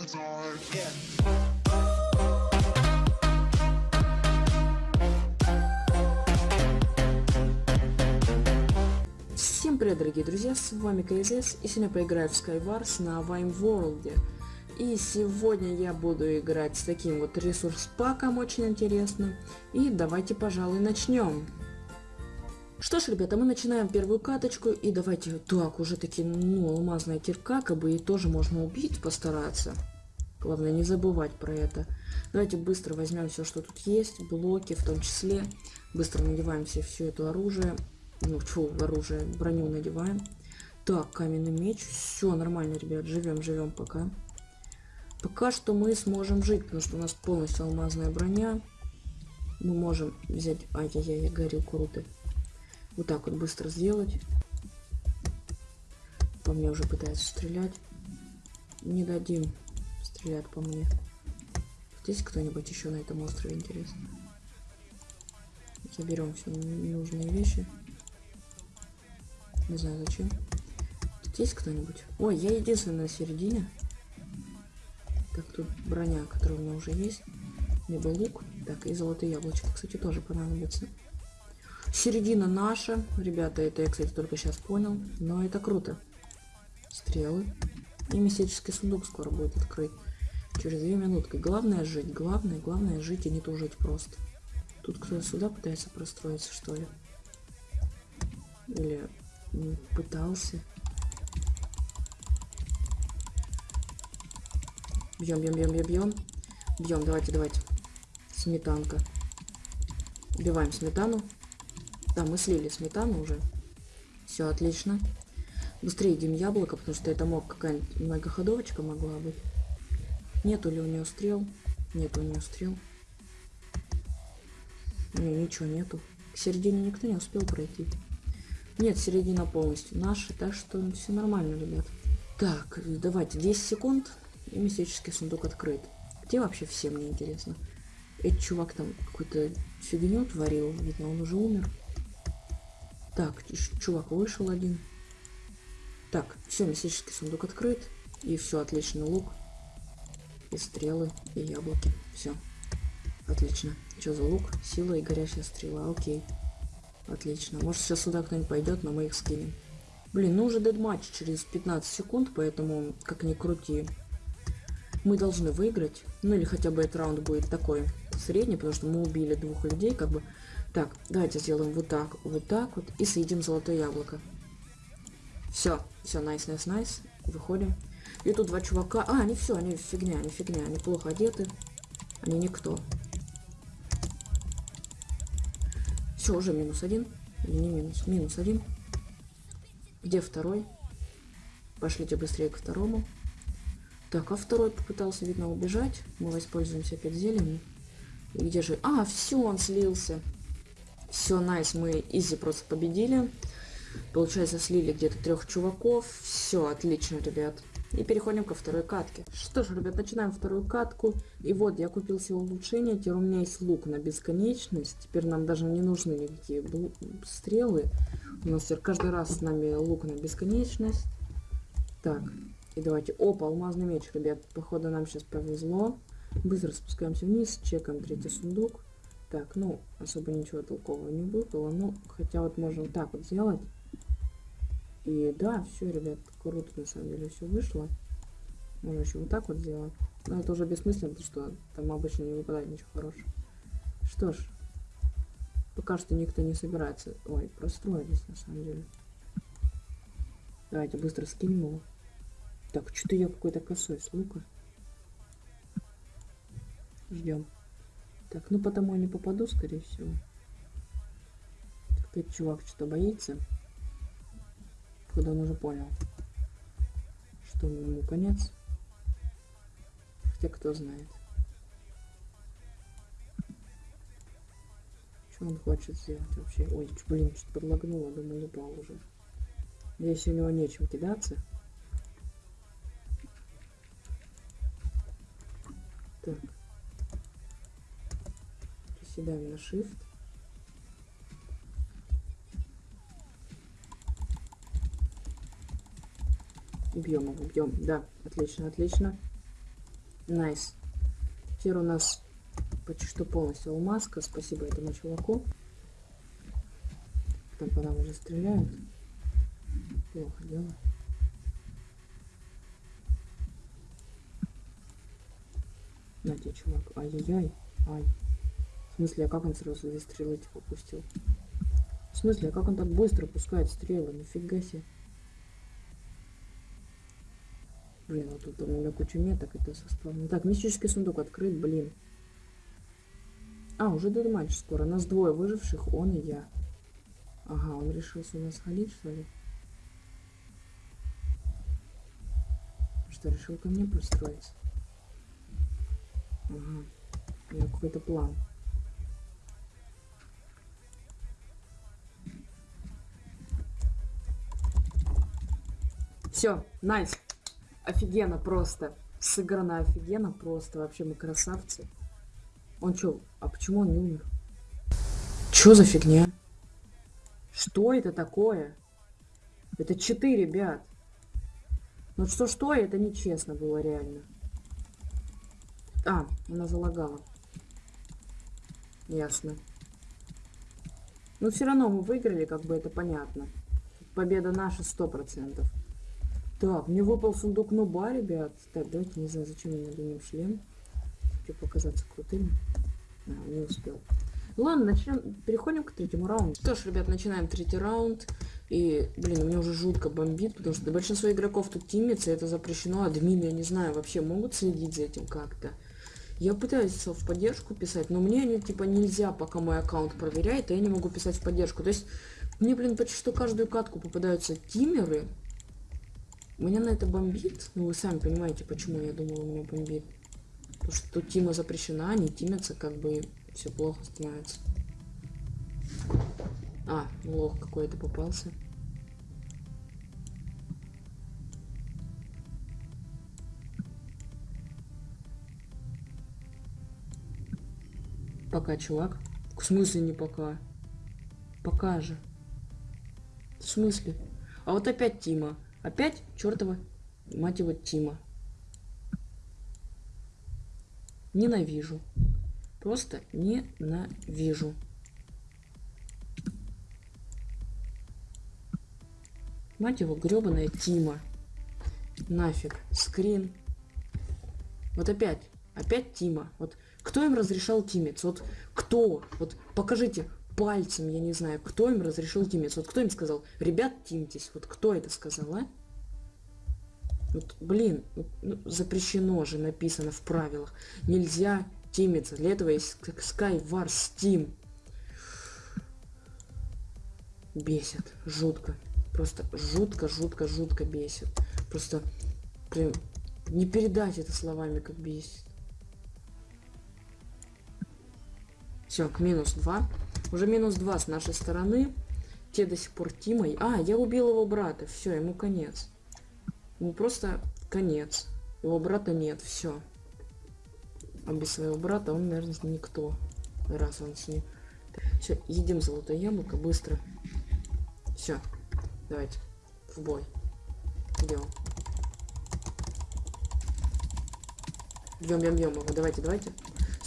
Всем привет, дорогие друзья, с вами КСС, и сегодня поиграю в Skywars на Vime World. И сегодня я буду играть с таким вот ресурс-паком, очень интересно. И давайте, пожалуй, начнем. Что ж, ребята, мы начинаем первую каточку, и давайте, так, уже таки, ну, алмазная кирка, как бы, и тоже можно убить, постараться. Главное, не забывать про это. Давайте быстро возьмем все, что тут есть, блоки в том числе. Быстро надеваем все, все это оружие. Ну, фу, оружие, броню надеваем. Так, каменный меч. Все нормально, ребят, живем, живем пока. Пока что мы сможем жить, потому что у нас полностью алмазная броня. Мы можем взять... Ай-яй-яй, я горел круто. Вот так вот быстро сделать. По мне уже пытаются стрелять. Не дадим. Стрелять по мне. Здесь кто-нибудь еще на этом острове, интересно? Заберем все ненужные вещи. Не знаю зачем. Есть кто-нибудь? Ой, я единственная на середине. Так, тут броня, которая у меня уже есть. Либо лук. Так, и золотые яблочко, кстати, тоже понадобится. Середина наша. Ребята, это я, кстати, только сейчас понял. Но это круто. Стрелы. И мистический сундук скоро будет открыть. Через две минутки. Главное жить. Главное, главное жить и не тужить просто. Тут кто-то сюда пытается простроиться, что ли? Или пытался. Бьем, бьем, бьем, бьем, бьем. Бьем, давайте, давайте. Сметанка. Убиваем сметану. Да, мы слили сметану уже. Все, отлично. Быстрее едим яблоко, потому что это мог какая-нибудь многоходовочка могла быть. Нету ли у нее стрел? Нет у нее стрел. Не, ничего нету. К середине никто не успел пройти. Нет, середина полностью наша, так что все нормально, ребят. Так, давайте 10 секунд, и мистический сундук открыт. Где вообще все, мне интересно? Этот чувак там какую-то фигню творил, видно, он уже умер. Так, чувак вышел один. Так, все, мистический сундук открыт. И все, отлично, лук. И стрелы, и яблоки. Все. Отлично. Что за лук? Сила и горящая стрела. Окей. Отлично. Может сейчас сюда кто-нибудь пойдет, но мы их скинем. Блин, ну уже дедматч через 15 секунд, поэтому как ни крути. Мы должны выиграть. Ну или хотя бы этот раунд будет такой средний, потому что мы убили двух людей, как бы. Так, давайте сделаем вот так, вот так вот и съедим золотое яблоко. Все, все, найс, найс, найс. Выходим. И тут два чувака. А, они все, они фигня, они фигня, они плохо одеты. Они никто. Все, уже минус один. Или не минус, минус один. Где второй? Пошлите быстрее к второму. Так, а второй попытался, видно, убежать. Мы воспользуемся опять зеленью. И где же... А, все, он слился. Все, найс, мы изи просто победили. Получается, слили где-то трех чуваков. Все, отлично, ребят. И переходим ко второй катке. Что ж, ребят, начинаем вторую катку. И вот, я купил себе улучшение. Теперь у меня есть лук на бесконечность. Теперь нам даже не нужны никакие стрелы. У нас теперь каждый раз с нами лук на бесконечность. Так, и давайте... Опа, алмазный меч, ребят. Походу нам сейчас повезло. Быстро спускаемся вниз, чекаем третий сундук. Так, ну, особо ничего толкового не выпало. Ну, хотя вот вот так вот сделать. И да, все, ребят, круто на самом деле все вышло. Можно еще вот так вот сделать. Но это уже бессмысленно, потому что там обычно не выпадает ничего хорошего. Что ж, пока что никто не собирается. Ой, простроились на самом деле. Давайте быстро скинем его. Так, что-то я какой-то косой с лука. Ждем. Так, ну потому я не попаду, скорее всего. Опять чувак что-то боится когда он уже понял, что ему конец. Хотя кто знает. Что он хочет сделать вообще? Ой, блин, что-то подлагнуло, думаю, упал уже. Здесь у него нечем кидаться. Так. Приседаем на shift. Бьем его, бьем. Да, отлично, отлично. Nice. Теперь у нас почти что полностью алмазка. Спасибо этому чуваку. Там по нам уже стреляют. Плохо дело. На тебе, чувак. Ай-яй-яй. Ай. В смысле, а как он сразу две стрелы типа пустил? В смысле, а как он так быстро пускает стрелы? Нифига себе. Блин, вот тут у меня куча меток, это составлено. Так, мистический сундук открыт, блин. А, уже дедматч скоро. Нас двое выживших, он и я. Ага, он решился у нас ходить, что ли? Что, решил ко мне пристроиться? Ага. У него какой-то план. Все, найс. Офигенно просто. Сыграно офигенно просто. Вообще мы красавцы. Он чё? А почему он не умер? Чё за фигня? Что это такое? Это читы, ребят. Ну что-что, это нечестно было реально. А, она залагала. Ясно. Но все равно мы выиграли, как бы это понятно. Победа наша сто процентов. Так, мне выпал сундук нуба, ребят. Так, давайте, не знаю, зачем мне надо шлем. Хочу показаться крутым. А, не успел. Ладно, начнем. Переходим к третьему раунду. Что ж, ребят, начинаем третий раунд. И, блин, у меня уже жутко бомбит, потому что большинство игроков тут тимится, это запрещено. Админы, я не знаю, вообще могут следить за этим как-то. Я пытаюсь в поддержку писать, но мне они, типа, нельзя, пока мой аккаунт проверяет, и я не могу писать в поддержку. То есть, мне, блин, почти что каждую катку попадаются тимеры, меня на это бомбит. Ну, вы сами понимаете, почему я думала, у меня бомбит. Потому что тут тима запрещена, они тимятся, как бы все плохо становится. А, лох какой-то попался. Пока, чувак. В смысле не пока? Пока же. В смысле? А вот опять Тима. Опять чертова, мать его, Тима. Ненавижу. Просто ненавижу. Мать его, гребаная Тима. Нафиг. Скрин. Вот опять. Опять Тима. Вот кто им разрешал тимиться? Вот кто? Вот покажите пальцем, я не знаю, кто им разрешил тимиться. Вот кто им сказал, ребят, тимтесь. Вот кто это сказал, а? Вот, блин, ну, запрещено же, написано в правилах. Нельзя тимиться. Для этого есть Skywars Steam. Бесит. Жутко. Просто жутко, жутко, жутко бесит. Просто, блин, не передать это словами, как бесит. Все, к минус 2. Уже минус 2 с нашей стороны. Те до сих пор Тимой. А, я убил его брата. Все, ему конец. Ему просто конец. Его брата нет. Все. А без своего брата он, наверное, никто. Раз он с ним. Все, едим золотое яблоко быстро. Все. Давайте. В бой. Идем. Бьем, бьем, бьем его. Давайте, давайте.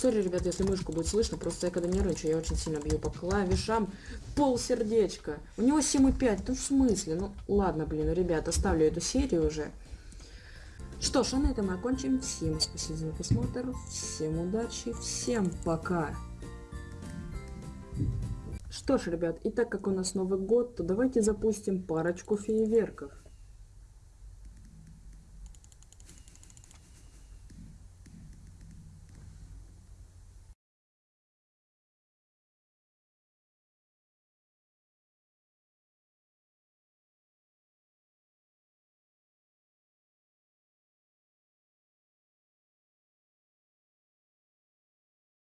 Сори, ребят, если мышку будет слышно, просто я когда нервничаю, я очень сильно бью по клавишам. Пол сердечка. У него 7,5. Ну в смысле? Ну ладно, блин, ребят, оставлю эту серию уже. Что ж, а на этом мы окончим. Всем спасибо за просмотр. Всем удачи. Всем пока. Что ж, ребят, и так как у нас Новый год, то давайте запустим парочку фейерверков.